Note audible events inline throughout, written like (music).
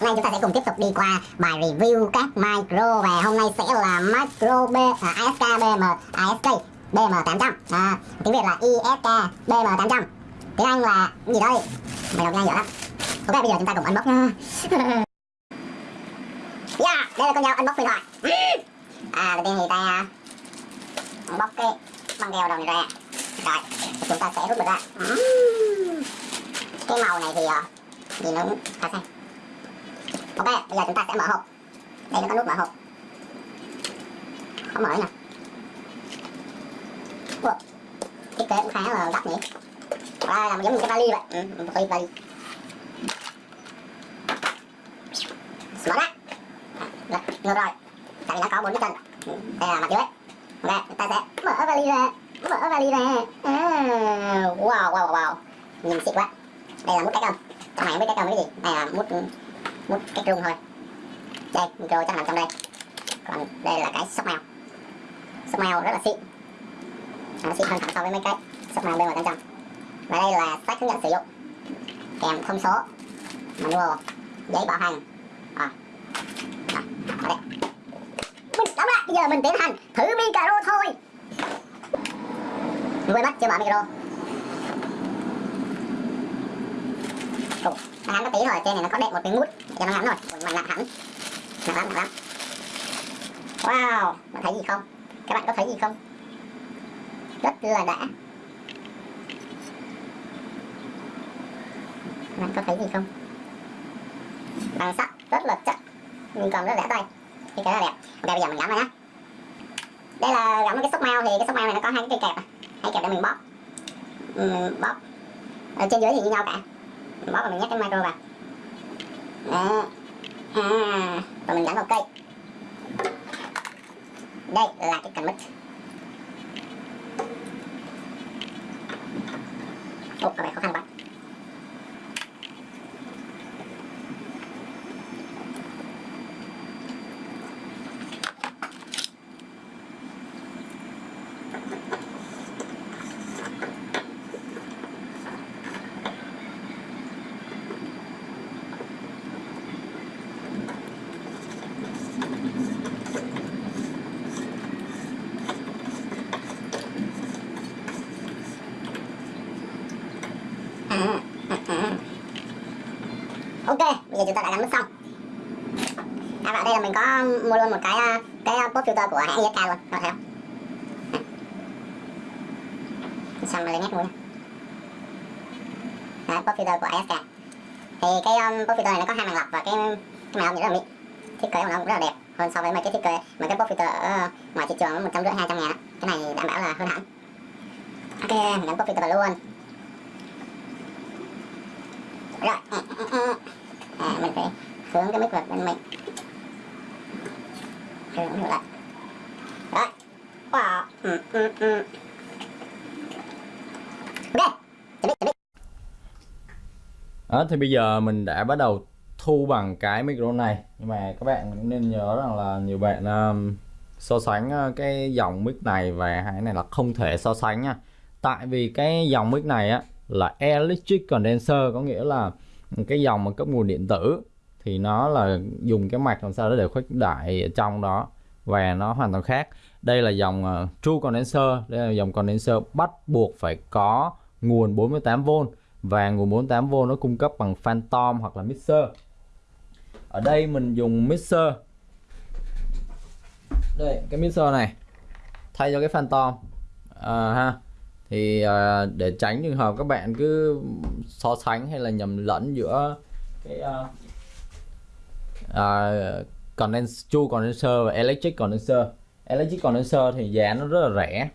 nay chúng ta sẽ cùng tiếp tục đi qua bài review các micro và hôm nay sẽ là micro B à, ASK BM ASK BM800 à, tiếng Việt là ISK BM800 tiếng Anh là gì đây? Mày đọc nhanh dở lắm. Ok bây giờ chúng ta cùng unbox nha. (laughs) Yeah đây là con dao unbox điện thoại. À đầu tiên thì ta à, unbox cái băng keo đầu này ra. Rồi chúng ta sẽ rút được ra. Cái màu này thì ờ, nhìn nó khá xanh ok bây giờ chúng ta sẽ mở hộp. Đây nó có nút mở hộp. Không mở nè Ủa, thiết kế cũng khá là đắt nhỉ? Đây là giống như cái vali vậy. Ừ, một cái vali. Mở ra. Ngược rồi. Tại vì nó có bốn cái chân. Ừ, đây là mặt dưới. Ok chúng ta sẽ mở vali ra. Mở vali ra. À, wow wow wow nhìn xịn quá. Đây là mút cái cầm trong này không biết cái cầm cái gì. Đây là mút ừ mút cái rung thôi. Đây micro chắc nằm trong đây. Còn đây là cái sóc mèo. Sóc mèo rất là xịn. Nó xịn hơn hẳn so với mấy cái sóc mèo bên ngoài trăm và đây là sách hướng dẫn sử dụng. Kèm thông số manual giấy bảo hành. À. à, ở đây. Mình đóng lại bây giờ mình tiến hành thử micro thôi. Quên mất chưa mở micro? Ồ, nó ngắn có tí thôi, trên này nó có đệm một cái mút cho nó ngắn rồi, còn mình nặng hẳn Nặng lắm, nặng lắm Wow, bạn thấy gì không? Các bạn có thấy gì không? Rất là đã. Bạn có thấy gì không? Bằng sắt rất là chắc Nhưng còn rất lẻ tay Cái cái là đẹp. Ok bây giờ mình gắn vào nhá. Đây là gắm cái xúc mao thì cái xúc mao này nó có hai cái cây kẹp à. Hai kẹp để mình bóp. Uhm, Bóp. Ở trên dưới thì như nhau cả mình bóp và mình nhét cái micro vào. Đó. À, và mình gắn vào cây. Đây là cái cần mic ồ có vẻ khó khăn quá ok bây giờ chúng ta đã gắn mất xong. À và đây là mình có mua luôn một cái à, cái à, pop filter của hãng ISK luôn các bạn thấy không? Xong rồi lấy nét mũi Đấy, pop filter của ISK thì cái um, pop filter này nó có hai màn lọc và cái cái màn lọc rất là mịn thiết kế của nó cũng rất là đẹp hơn so với mấy cái thiết kế mấy cái pop filter ở ờ, ngoài thị trường một trăm rưỡi hai trăm ngàn cái này đảm bảo là hơn hẳn. Ok mình gắn pop filter vào luôn rồi à, mình phải hướng cái mic vào bên mình. Hướng ngược lại. Rồi wow. Ừ, ừ, ừ. ok chuẩn bị chuẩn bị. Đó thì bây giờ mình đã bắt đầu thu bằng cái micro này. Nhưng mà các bạn cũng nên nhớ rằng là nhiều bạn um, so sánh uh, cái dòng mic này và hai này là không thể so sánh nha. Tại vì cái dòng mic này á là electric condenser có nghĩa là cái dòng mà cấp nguồn điện tử thì nó là dùng cái mạch làm sao đó để khuếch đại ở trong đó và nó hoàn toàn khác. Đây là dòng uh, true condenser đây là dòng condenser bắt buộc phải có nguồn 48V và nguồn 48V nó cung cấp bằng phantom hoặc là mixer. Ở đây mình dùng mixer. Đây cái mixer này thay cho cái phantom. À, ha thì uh, để tránh trường hợp các bạn cứ so sánh hay là nhầm lẫn giữa cái à, à, uh, uh, condenser, chu condenser và electric condenser. Electric condenser thì giá nó rất là rẻ.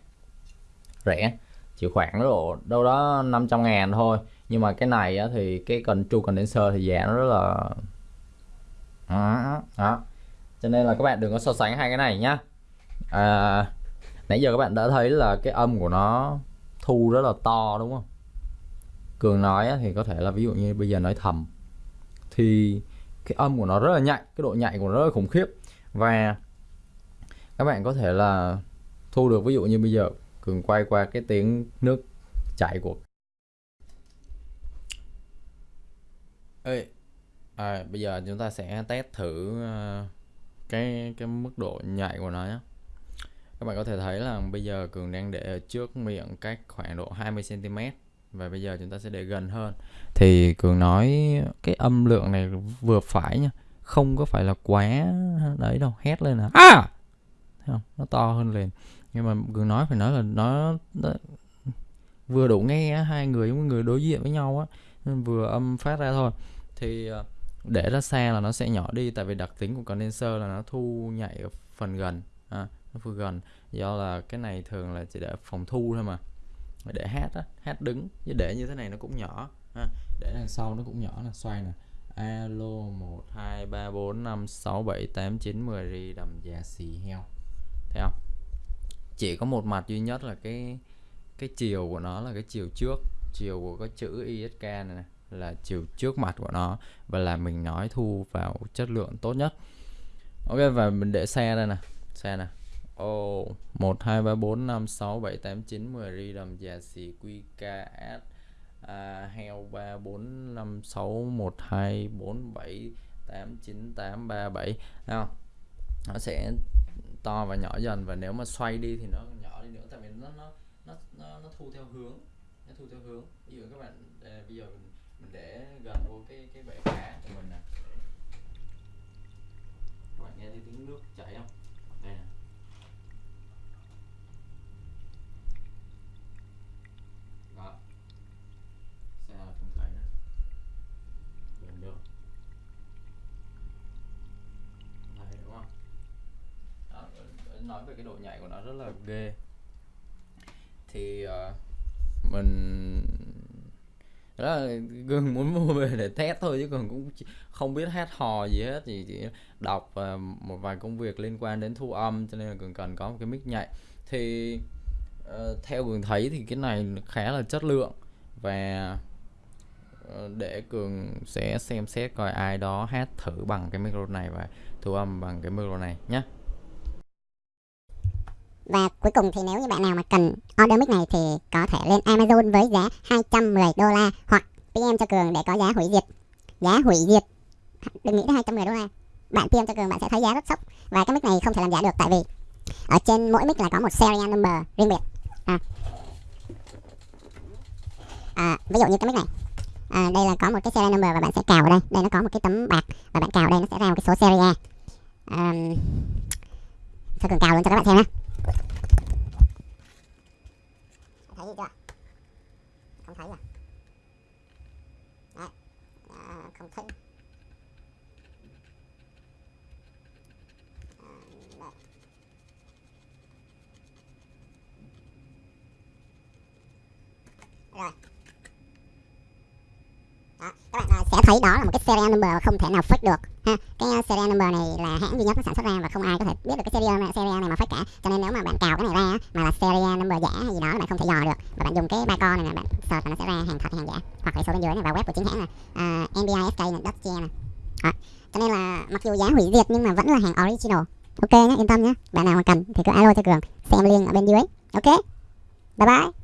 Rẻ chỉ khoảng độ đâu đó 500 ngàn thôi. Nhưng mà cái này á, thì cái cần chu condenser thì giá nó rất là đó, đó. cho nên là các bạn đừng có so sánh hai cái này nhá. À, nãy giờ các bạn đã thấy là cái âm của nó thu rất là to đúng không? Cường nói thì có thể là ví dụ như bây giờ nói thầm thì cái âm của nó rất là nhạy cái độ nhạy của nó rất là khủng khiếp. Và các bạn có thể là thu được ví dụ như bây giờ cường quay qua cái tiếng nước chảy của Ê, à, bây giờ chúng ta sẽ test thử ờ, cái cái mức độ nhạy của nó nhé các bạn có thể thấy là bây giờ cường đang để ở trước miệng cách khoảng độ 20 cm và bây giờ chúng ta sẽ để gần hơn. Thì cường nói cái âm lượng này vừa phải nha không có phải là quá đấy đâu hét lên là à! Thấy không? Nó to hơn liền. Nhưng mà cường nói phải nói là nó, nó vừa đủ nghe hai người giống người đối diện với nhau á nên vừa âm phát ra thôi. Thì ờ, để ra xa là nó sẽ nhỏ đi tại vì đặc tính của condenser là nó thu nhạy ở phần gần à, nó vừa gần. Do là cái này thường là chỉ để phòng thu thôi mà. Để hát á hát đứng. Chứ để như thế này nó cũng nhỏ ha. để đằng sau nó cũng nhỏ là xoay nè. Alo 1 2 3 4 5 6 7 8 9 10 ri đầm già xì heo. Thấy không? Chỉ có một mặt duy nhất là cái cái chiều của nó là cái chiều trước. Chiều của cái chữ ISK này, này là chiều trước mặt của nó. Và là mình nói thu vào chất lượng tốt nhất. Ok và mình để xe đây nè. Xe nè o một hai ba bốn năm sáu bảy tám chín mười ri đầm già xì quy ca s à, heo ba bốn năm sáu một hai bốn bảy tám chín tám ba bảy. Nào nó sẽ to và nhỏ dần và nếu mà xoay đi thì nó nhỏ đi nữa tại vì nó nó nó nó, nó thu theo hướng nó thu theo hướng. Ví dụ các bạn à, bây giờ mình, mình để gần vô cái cái bể cá của mình nè các bạn nghe thấy tiếng nước chảy không đây nè đó xe là không thấy nè gần được thấy đúng không đó, nói về cái độ nhạy của nó rất là ghê. Thì uh, mình đó là gừng muốn mua về để test thôi chứ còn cũng không biết hát hò gì hết thì chỉ đọc uh, một vài công việc liên quan đến thu âm cho nên là cường cần có một cái mic nhạy thì uh, theo cường thấy thì cái này khá là chất lượng và để cường sẽ xem xét coi ai đó hát thử bằng cái micro này và thu âm bằng cái micro này nhé và cuối cùng thì nếu như bạn nào mà cần order mic này thì có thể lên Amazon với giá 210 đô la hoặc PM cho Cường để có giá hủy diệt. Giá hủy diệt. Đừng nghĩ tới 210 đô la. Bạn PM cho Cường bạn sẽ thấy giá rất sốc và cái mic này không thể làm giả được tại vì ở trên mỗi mic là có một serial number riêng biệt. À. À, ví dụ như cái mic này. À, đây là có một cái serial number và bạn sẽ cào ở đây. Đây nó có một cái tấm bạc và bạn cào đây nó sẽ ra một cái số serial À, cho Cường cào luôn cho các bạn xem nhé. thấy gì chưa không thấy à? Đấy. À, không thấy. À, rồi. Đó, các bạn ờ, sẽ thấy đó là một cái serial number không thể nào fake được ha cái ờ, uh, serial number này là hãng duy nhất nó sản xuất ra và không ai có thể biết được cái serial này, ờ, serial này mà fake cả. Cho nên nếu mà bạn cào cái này ra mà là serial ờ, number giả hay gì đó là bạn không thể dò được. Và bạn dùng cái ba con này nè bạn search là nó sẽ ra hàng thật hay hàng giả. Hoặc là số bên dưới này vào web của chính hãng là uh, nbisk này .ge này đó. cho nên là mặc dù giá hủy diệt nhưng mà vẫn là hàng original. Ok nhé yên tâm nhé bạn nào mà cần thì cứ alo cho cường xem link ở bên dưới. Ok. Bye bye.